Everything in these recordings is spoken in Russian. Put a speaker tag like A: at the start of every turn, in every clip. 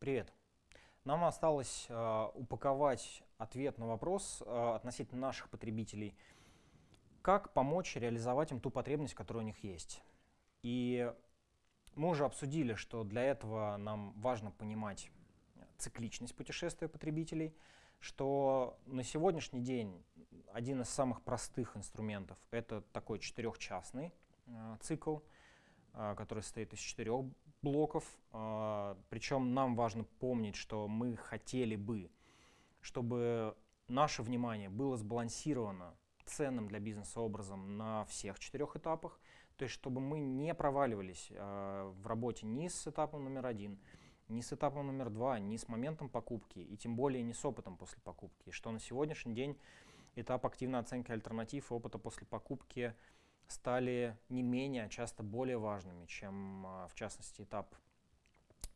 A: Привет. Нам осталось э, упаковать ответ на вопрос э, относительно наших потребителей, как помочь реализовать им ту потребность, которая у них есть. И мы уже обсудили, что для этого нам важно понимать цикличность путешествия потребителей, что на сегодняшний день один из самых простых инструментов — это такой четырехчастный э, цикл, э, который состоит из четырех блоков. Э, причем нам важно помнить, что мы хотели бы, чтобы наше внимание было сбалансировано ценным для бизнеса образом на всех четырех этапах, то есть чтобы мы не проваливались э, в работе ни с этапом номер один, ни с этапом номер два, ни с моментом покупки, и тем более не с опытом после покупки. Что на сегодняшний день этап активной оценки альтернатив и опыта после покупки стали не менее, а часто более важными, чем, а, в частности, этап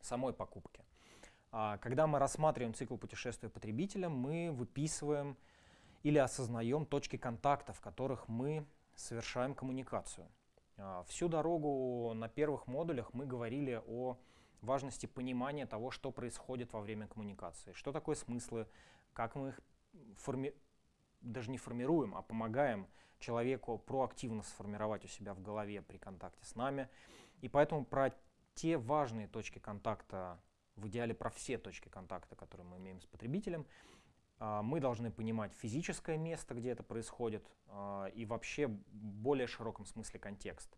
A: самой покупки. А, когда мы рассматриваем цикл путешествия потребителя, мы выписываем или осознаем точки контакта, в которых мы совершаем коммуникацию. А, всю дорогу на первых модулях мы говорили о важности понимания того, что происходит во время коммуникации, что такое смыслы, как мы их форми... даже не формируем, а помогаем человеку проактивно сформировать у себя в голове при контакте с нами. И поэтому про те важные точки контакта, в идеале про все точки контакта, которые мы имеем с потребителем, а, мы должны понимать физическое место, где это происходит, а, и вообще в более широком смысле контекст.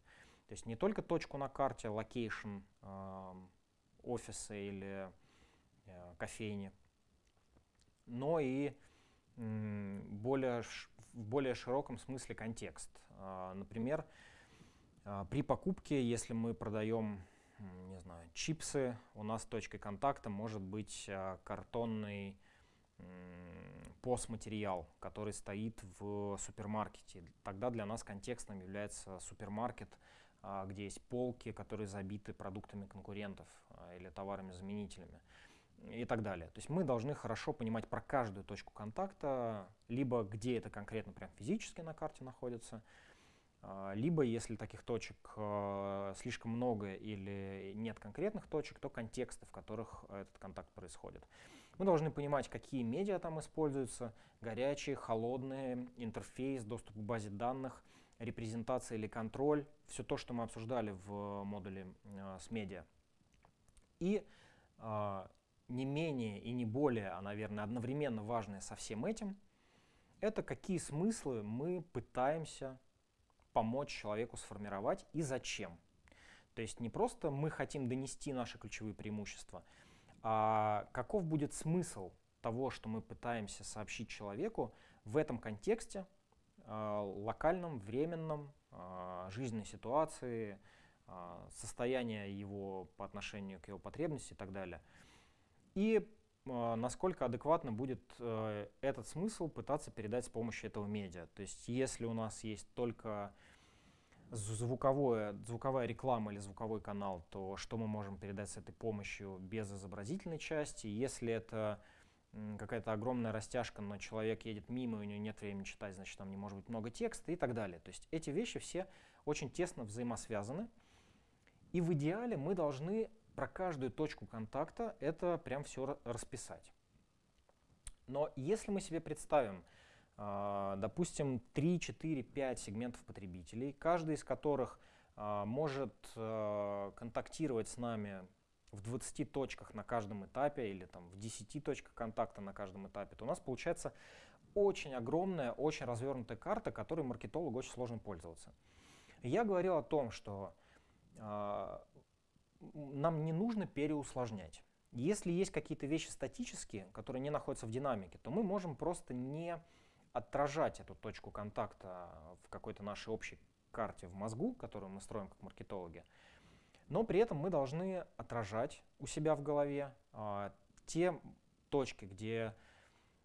A: То есть не только точку на карте, location, офиса или э, кофейни, но и более, в более широком смысле контекст. А, например, а, при покупке, если мы продаем не знаю, чипсы, у нас точкой контакта может быть а, картонный постматериал, который стоит в супермаркете. Тогда для нас контекстом является супермаркет, где есть полки, которые забиты продуктами конкурентов или товарами-заменителями и так далее. То есть мы должны хорошо понимать про каждую точку контакта, либо где это конкретно прям физически на карте находится, а, либо если таких точек слишком много или нет конкретных точек, то контексты, в которых этот контакт происходит. Мы должны понимать, какие медиа там используются, горячие, холодные, интерфейс, доступ к базе данных — репрезентация или контроль, все то, что мы обсуждали в модуле э, с медиа. И не менее и не более, а, наверное, одновременно важное со всем этим, это какие смыслы мы пытаемся помочь человеку сформировать и зачем. То есть не просто мы хотим донести наши ключевые преимущества, а каков будет смысл того, что мы пытаемся сообщить человеку в этом контексте, а, локальном, временном, а, жизненной ситуации, а, состояния его по отношению к его потребности и так далее. И насколько адекватно будет э, этот смысл пытаться передать с помощью этого медиа. То есть если у нас есть только звуковое, звуковая реклама или звуковой канал, то что мы можем передать с этой помощью без изобразительной части? Если это какая-то огромная растяжка, но человек едет мимо, и у него нет времени читать, значит, там не может быть много текста и так далее. То есть эти вещи все очень тесно взаимосвязаны. И в идеале мы должны про каждую точку контакта это прям все расписать. Но если мы себе представим, а, допустим, 3, 4, 5 сегментов потребителей, каждый из которых а, может а, контактировать с нами в 20 точках на каждом этапе или там в 10 точках контакта на каждом этапе, то у нас получается очень огромная, очень развернутая карта, которой маркетологу очень сложно пользоваться. Я говорил о том, что нам не нужно переусложнять. Если есть какие-то вещи статические, которые не находятся в динамике, то мы можем просто не отражать эту точку контакта в какой-то нашей общей карте в мозгу, которую мы строим как маркетологи, но при этом мы должны отражать у себя в голове а, те точки, где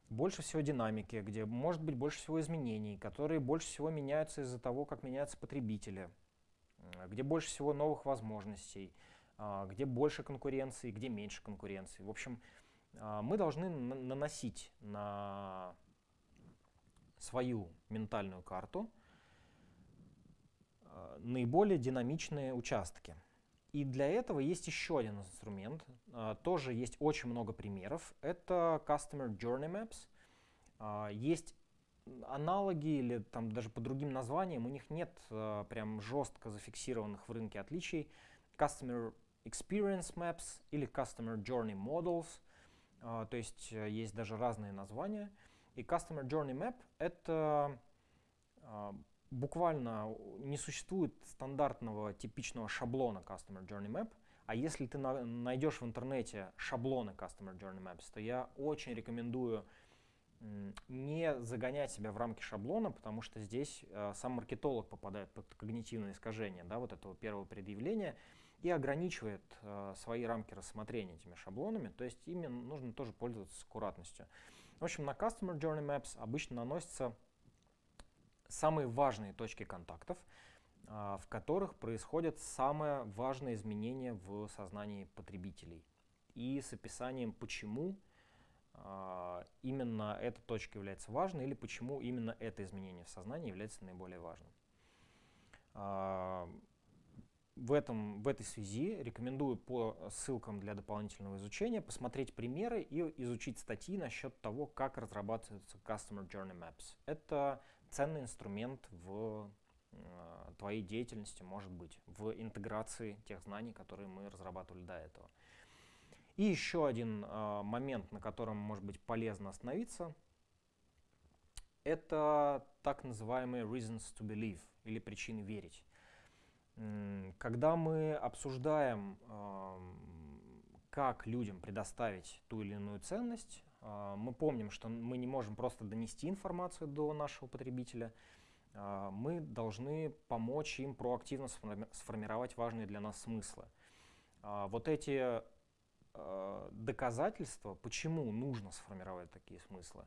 A: больше всего динамики, где может быть больше всего изменений, которые больше всего меняются из-за того, как меняются потребители, где больше всего новых возможностей, где больше конкуренции, где меньше конкуренции. В общем, а, мы должны наносить на свою ментальную карту а, наиболее динамичные участки. И для этого есть еще один инструмент. А, тоже есть очень много примеров. Это Customer Journey Maps. А, есть аналоги или там даже по другим названиям, у них нет а, прям жестко зафиксированных в рынке отличий. Customer Experience Maps или Customer Journey Models. То есть э, есть даже разные названия. И Customer Journey Map — это буквально не существует стандартного типичного шаблона Customer Journey Map, а если ты на, найдешь в интернете шаблоны Customer Journey Maps, то я очень рекомендую не загонять себя в рамки шаблона, потому что здесь э, сам маркетолог попадает под когнитивное искажение да, вот этого первого предъявления и ограничивает э, свои рамки рассмотрения этими шаблонами, то есть ими нужно тоже пользоваться аккуратностью. В общем, на Customer Journey Maps обычно наносится самые важные точки контактов, а, в которых происходят самые важные изменения в сознании потребителей. И с описанием, почему а, именно эта точка является важной или почему именно это изменение в сознании является наиболее важным. В, этом, в этой связи рекомендую по ссылкам для дополнительного изучения посмотреть примеры и изучить статьи насчет того, как разрабатываются Customer Journey Maps. Это ценный инструмент в э, твоей деятельности, может быть, в интеграции тех знаний, которые мы разрабатывали до этого. И еще один э, момент, на котором может быть полезно остановиться, это так называемые reasons to believe или причины верить. Когда мы обсуждаем, как людям предоставить ту или иную ценность, а, мы помним, что мы не можем просто донести информацию до нашего потребителя, а, мы должны помочь им проактивно сформировать важные для нас смыслы. А, вот эти доказательства, почему нужно сформировать такие смыслы,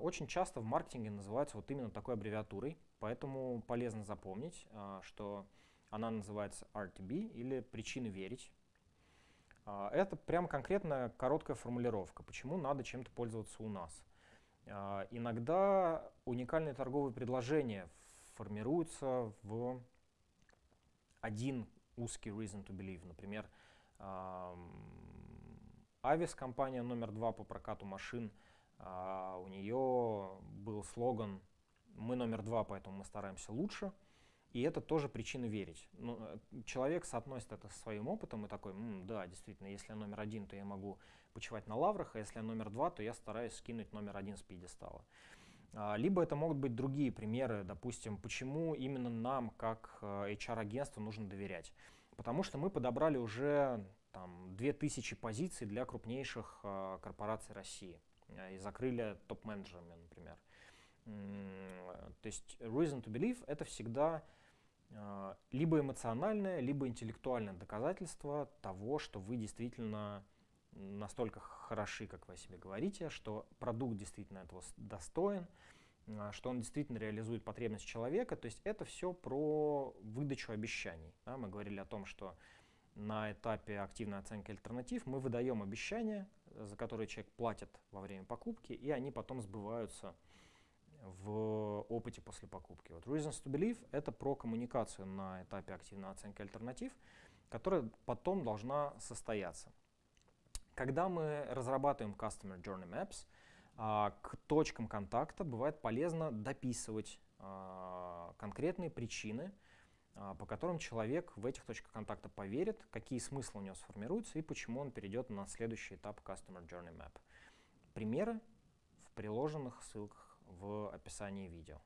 A: очень часто в маркетинге называются вот именно такой аббревиатурой, поэтому полезно запомнить, что она называется RTB или причины верить. А, это прям конкретная короткая формулировка, почему надо чем-то пользоваться у нас. А, иногда уникальные торговые предложения формируются в один узкий reason to believe. Например, Авис, компания номер два по прокату машин, а, у нее был слоган «Мы номер два, поэтому мы стараемся лучше». И это тоже причина верить. Ну, э, человек соотносит это со своим опытом и такой, да, действительно, если я номер один, то я могу почивать на лаврах, а если я номер два, то я стараюсь скинуть номер один с пьедестала. А, либо это могут быть другие примеры, допустим, почему именно нам, как HR-агентству, э, нужно доверять. Потому что мы подобрали уже там, 2000 позиций для крупнейших э, корпораций России и закрыли топ-менеджерами, например. То есть reason to believe — это всегда а, либо эмоциональное, либо интеллектуальное доказательство того, что вы действительно настолько хороши, как вы о себе говорите, что продукт действительно этого достоин, а, что он действительно реализует потребность человека. То есть это все про выдачу обещаний. Да? Мы говорили о том, что на этапе активной оценки альтернатив мы выдаем обещания, за которые человек платит во время покупки, и они потом сбываются в опыте после покупки. Вот Reasons to Believe — это про коммуникацию на этапе активной оценки альтернатив, которая потом должна состояться. Когда мы разрабатываем Customer Journey Maps, а, к точкам контакта бывает полезно дописывать а, конкретные причины, а, по которым человек в этих точках контакта поверит, какие смыслы у него сформируются и почему он перейдет на следующий этап Customer Journey Map. Примеры в приложенных ссылках в описании видео.